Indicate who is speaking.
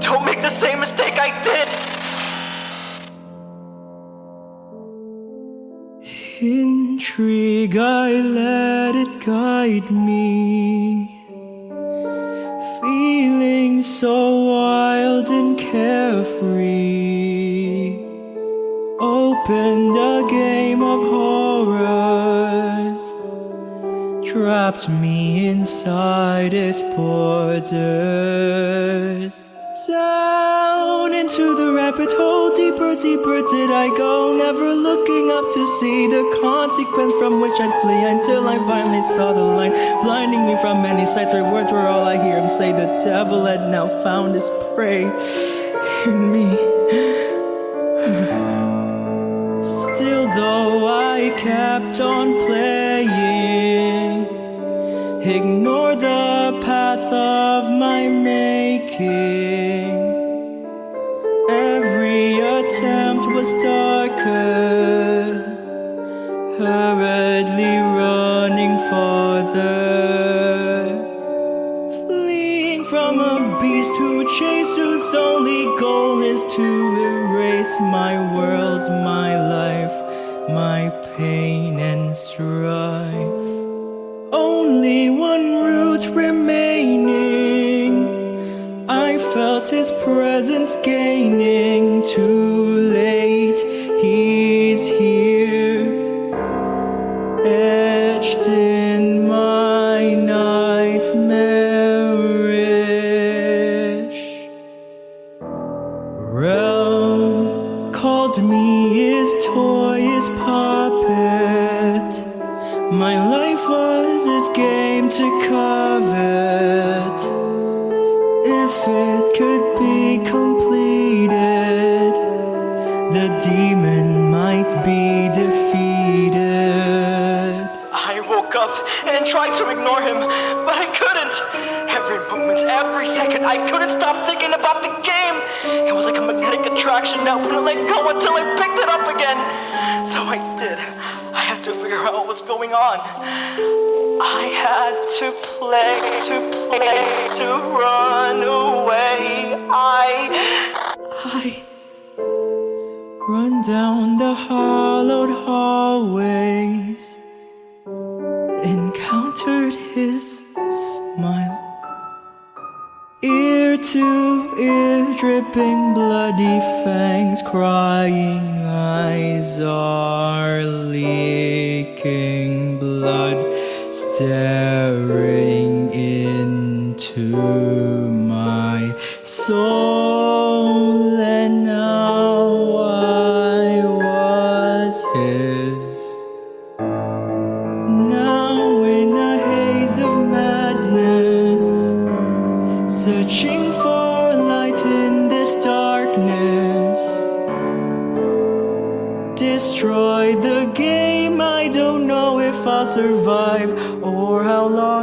Speaker 1: Don't
Speaker 2: make the same mistake I did!
Speaker 3: Intrigue, I let it guide me. Feeling so wild and carefree. Opened a game of horrors. Trapped me inside its borders. Down into the rabbit hole, deeper, deeper did I go. Never looking up to see the consequence from which I'd flee until I finally saw the line, blinding me from many sights. Three words were all I hear him say. The devil had now found his prey in me. Still, though I kept on playing, ignore the path of my making. To erase my world, my life, my pain and strife. Only one root remaining. I felt his presence gaining. Too late, he's here, etched
Speaker 2: I couldn't stop thinking about the game. It was like a magnetic attraction that wouldn't let go until I picked it up again. So I did. I had to figure out what was going on. I had to play, to play, to run away. I.
Speaker 3: I run down the hollowed hallways, encountered his To ear, dripping bloody fangs, crying eyes are leaking blood, staring into my soul, searching for light in this darkness. Destroy the game, I don't know if I'll survive or how long